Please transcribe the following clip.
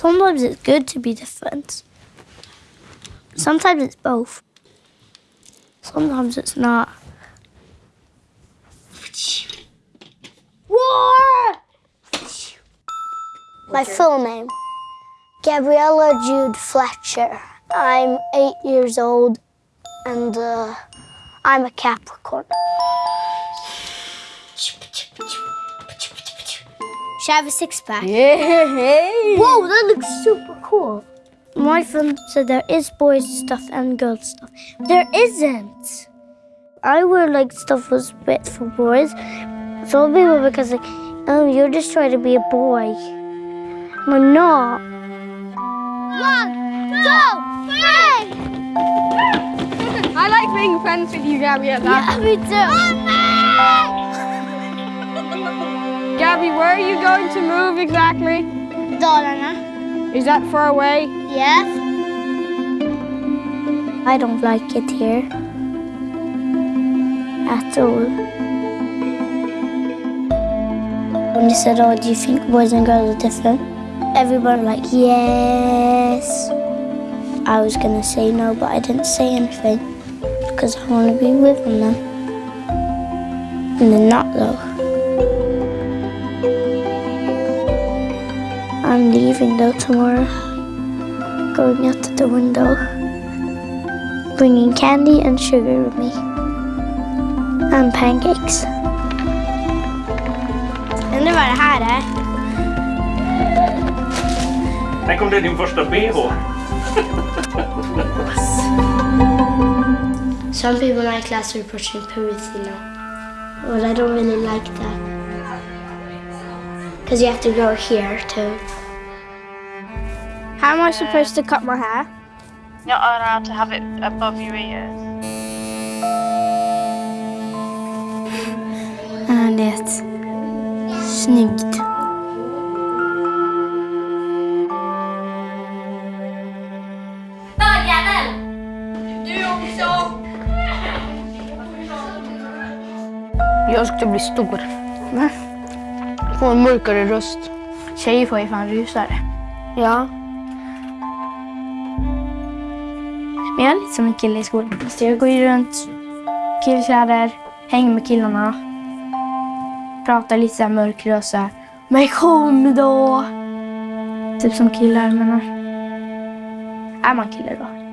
Sometimes it's good to be different. Sometimes it's both. Sometimes it's not. War! My full name, Gabriella Jude Fletcher. I'm eight years old and uh, I'm a Capricorn. Should I have a six pack? Yeah. Whoa, that looks super cool. My friend said there is boys stuff and girls stuff. There isn't. I wear like stuff was bit for boys. Some people because like, oh, you're just trying to be a boy. I'm not. One, two, three. I like being friends with you, Gabriella. Yeah, me too. Gabby, where are you going to move exactly? Dalarna. Is that far away? Yes. I don't like it here at all. When you said, oh, do you think boys and girls are different? Everybody like, yes. I was gonna say no, but I didn't say anything because I want to be with them. And they're not though. Leaving though tomorrow. Going out to the window. Bringing candy and sugar with me. And pancakes. Undrar vad det här är. Tänk om det är din första bh? Some people in my class are pushing puberty now. But I don't really like that. Because you have to go here too. How am I supposed to cut my hair? You're not allowed to have it above your ears. Ja, det. Snyggt. Jag ska bli stor. Få en mörkare röst. Tjejer får ju fan rusare. Ja. Men jag är lite som en kille i skolan. Så jag går ju runt killkläder, hänger med killarna. Pratar lite så här mörk röst så här. Men kom då! Typ som killar menar. Är man kille då?